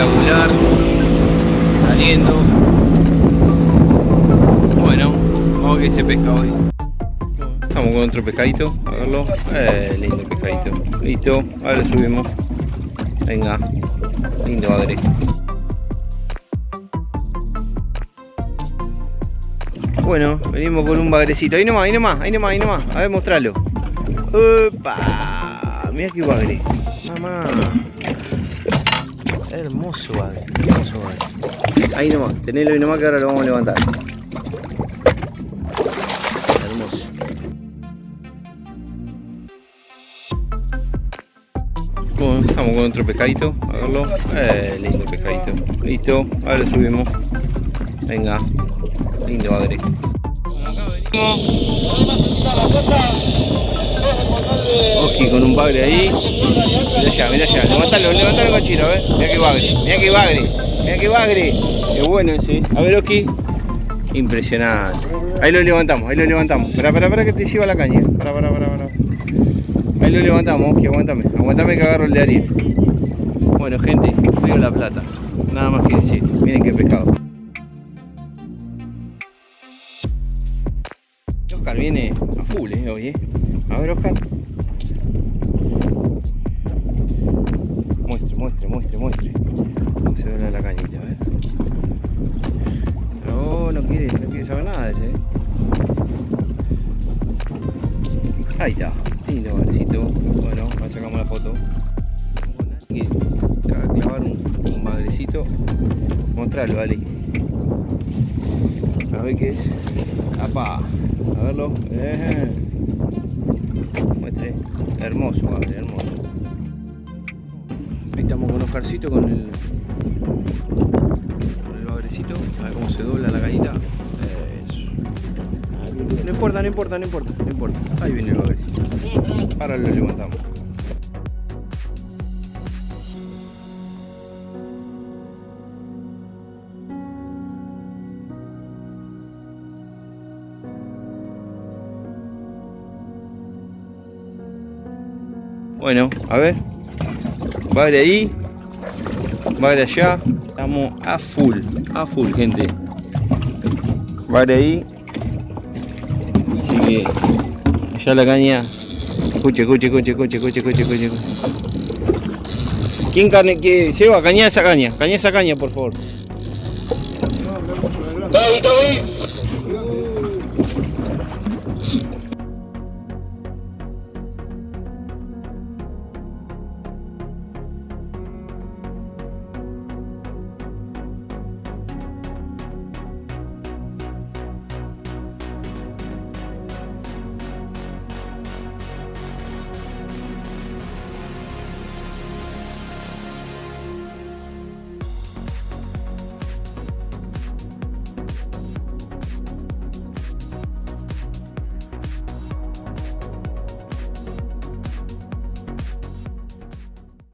espectacular. Saliendo. Bueno, vamos a ver se pesca hoy. Estamos con otro pescadito, a verlo. Eh, lindo pescadito. Listo, ahora subimos. Venga, lindo bagre. Bueno, venimos con un bagrecito. Ahí nomás, ahí nomás, ahí nomás, ahí nomás. A ver, mostralo. ¡Opa! Mira qué bagre. Mamá. Hermoso bagre, hermoso bagre. Ahí nomás, tenelo ahí nomás que ahora lo vamos a levantar. Hermoso. Bueno, estamos con otro pescadito, a verlo. Eh, lindo pescadito. Listo, ahora lo subimos. Venga, lindo bagre. Oski con un bagre ahí. Mira allá, mira allá. Levantalo, levantalo cochino, a ver. Mira que bagre, mira que bagre, mira que bagre. Qué bueno ese. A ver, Oski. Impresionante. Ahí lo levantamos, ahí lo levantamos. Espera, espera, espera que te lleva la caña. Para, para, para, para. Ahí lo levantamos, Oski, aguántame. Aguántame que agarro el de Ariel. Bueno, gente, Río La Plata. Nada más que decir. Miren qué pescado. Oscar viene a full eh, hoy, eh. A ver, Oscar. Eh. Ahí está, lindo bagrecito. Bueno, ahora sacamos la foto. Hay que clavar un, un bagrecito. Mostrarlo, vale. A ver qué es. ¡Apa! A verlo. Eh. Muestre. Hermoso, padre, hermoso. Ahí estamos con Oscarcito con el. con el bagrecito. A ver cómo se dobla la cañita. No importa, no importa, no importa, no importa. Ahí viene el bagrecito. Ahora lo levantamos. Bueno, a ver. Bagre ahí. Bagre allá. Estamos a full. A full, gente. Bagre ahí. Allá la caña. Escuche, escuche, escuche, escuche, escuche, escuche, escuche. ¿Quién carne que lleva? Caña esa caña. Caña esa caña, por favor.